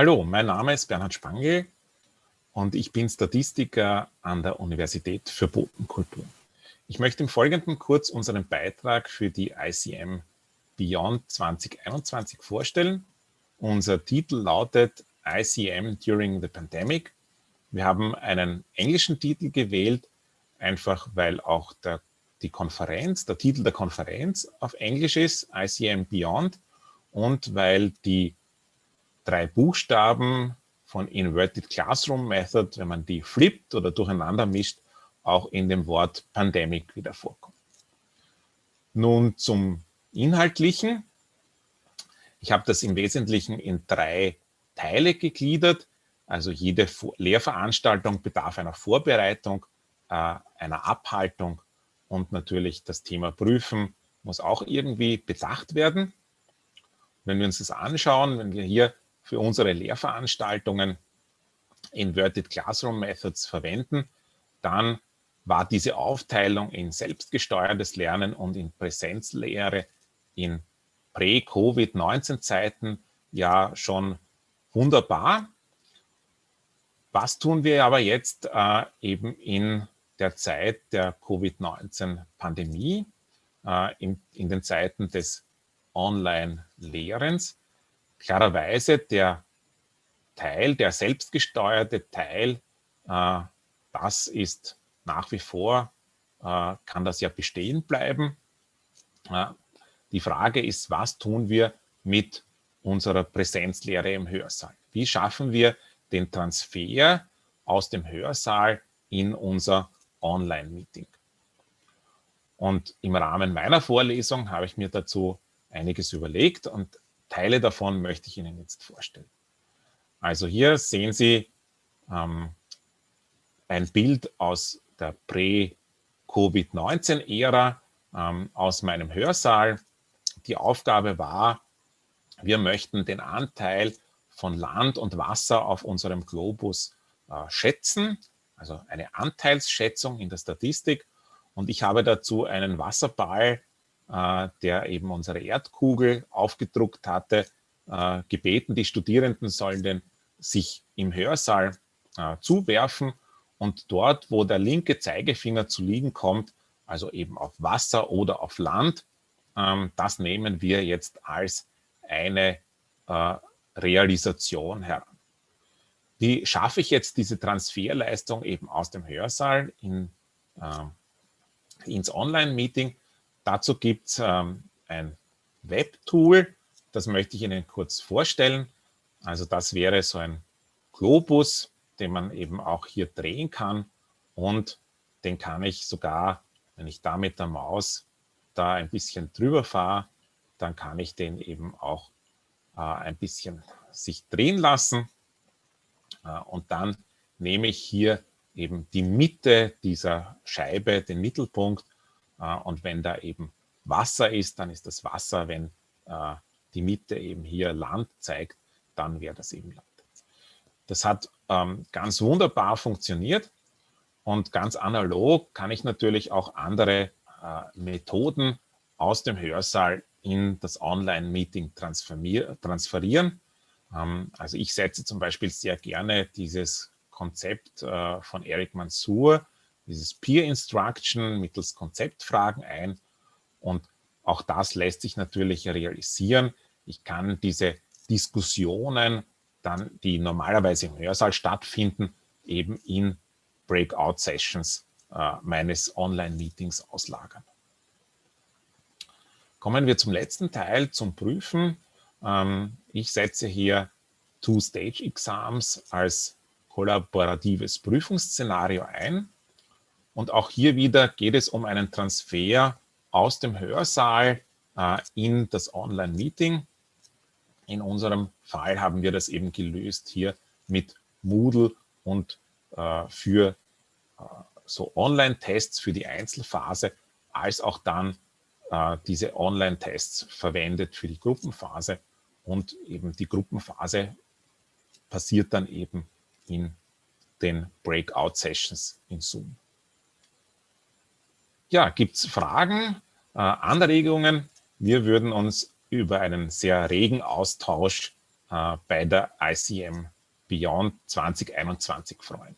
Hallo, mein Name ist Bernhard Spangl und ich bin Statistiker an der Universität für Bodenkultur. Ich möchte im Folgenden kurz unseren Beitrag für die ICM Beyond 2021 vorstellen. Unser Titel lautet ICM During the Pandemic. Wir haben einen englischen Titel gewählt, einfach weil auch der, die Konferenz, der Titel der Konferenz auf Englisch ist, ICM Beyond, und weil die drei Buchstaben von Inverted Classroom Method, wenn man die flippt oder durcheinander mischt, auch in dem Wort Pandemic wieder vorkommt. Nun zum Inhaltlichen. Ich habe das im Wesentlichen in drei Teile gegliedert. Also jede Lehrveranstaltung bedarf einer Vorbereitung, äh, einer Abhaltung und natürlich das Thema Prüfen muss auch irgendwie bedacht werden. Wenn wir uns das anschauen, wenn wir hier für unsere Lehrveranstaltungen Inverted Classroom Methods verwenden, dann war diese Aufteilung in selbstgesteuertes Lernen und in Präsenzlehre in Prä-Covid-19-Zeiten ja schon wunderbar. Was tun wir aber jetzt äh, eben in der Zeit der Covid-19-Pandemie, äh, in, in den Zeiten des Online-Lehrens? Klarerweise der Teil, der selbstgesteuerte Teil, äh, das ist nach wie vor, äh, kann das ja bestehen bleiben. Äh, die Frage ist, was tun wir mit unserer Präsenzlehre im Hörsaal? Wie schaffen wir den Transfer aus dem Hörsaal in unser Online-Meeting? Und im Rahmen meiner Vorlesung habe ich mir dazu einiges überlegt und Teile davon möchte ich Ihnen jetzt vorstellen. Also hier sehen Sie ähm, ein Bild aus der Prä-Covid-19-Ära ähm, aus meinem Hörsaal. Die Aufgabe war, wir möchten den Anteil von Land und Wasser auf unserem Globus äh, schätzen, also eine Anteilsschätzung in der Statistik. Und ich habe dazu einen Wasserball äh, der eben unsere Erdkugel aufgedruckt hatte, äh, gebeten, die Studierenden sollen den sich im Hörsaal äh, zuwerfen und dort, wo der linke Zeigefinger zu liegen kommt, also eben auf Wasser oder auf Land, ähm, das nehmen wir jetzt als eine Realisation heran. Wie schaffe ich jetzt diese Transferleistung eben aus dem Hörsaal in, äh, ins Online-Meeting? Dazu gibt es ähm, ein Webtool, das möchte ich Ihnen kurz vorstellen. Also das wäre so ein Globus, den man eben auch hier drehen kann und den kann ich sogar, wenn ich da mit der Maus da ein bisschen drüber fahre, dann kann ich den eben auch äh, ein bisschen sich drehen lassen. Äh, und dann nehme ich hier eben die Mitte dieser Scheibe, den Mittelpunkt und wenn da eben Wasser ist, dann ist das Wasser. Wenn äh, die Mitte eben hier Land zeigt, dann wäre das eben Land. Das hat ähm, ganz wunderbar funktioniert und ganz analog kann ich natürlich auch andere äh, Methoden aus dem Hörsaal in das Online-Meeting transferieren. Ähm, also ich setze zum Beispiel sehr gerne dieses Konzept von Eric Mansour, dieses Peer Instruction mittels Konzeptfragen ein. Und auch das lässt sich natürlich realisieren. Ich kann diese Diskussionen dann, die normalerweise im Hörsaal stattfinden, eben in Breakout-Sessions äh, meines Online-Meetings auslagern. Kommen wir zum letzten Teil, zum Prüfen. Ähm, ich setze hier Two-Stage-Exams als kollaboratives Prüfungsszenario ein. Und auch hier wieder geht es um einen Transfer aus dem Hörsaal äh, in das Online-Meeting. In unserem Fall haben wir das eben gelöst hier mit Moodle und äh, für äh, so Online-Tests für die Einzelphase, als auch dann äh, diese Online-Tests verwendet für die Gruppenphase. Und eben die Gruppenphase passiert dann eben in den Breakout-Sessions in Zoom. Ja, gibt es Fragen, äh, Anregungen? Wir würden uns über einen sehr regen Austausch äh, bei der ICM Beyond 2021 freuen.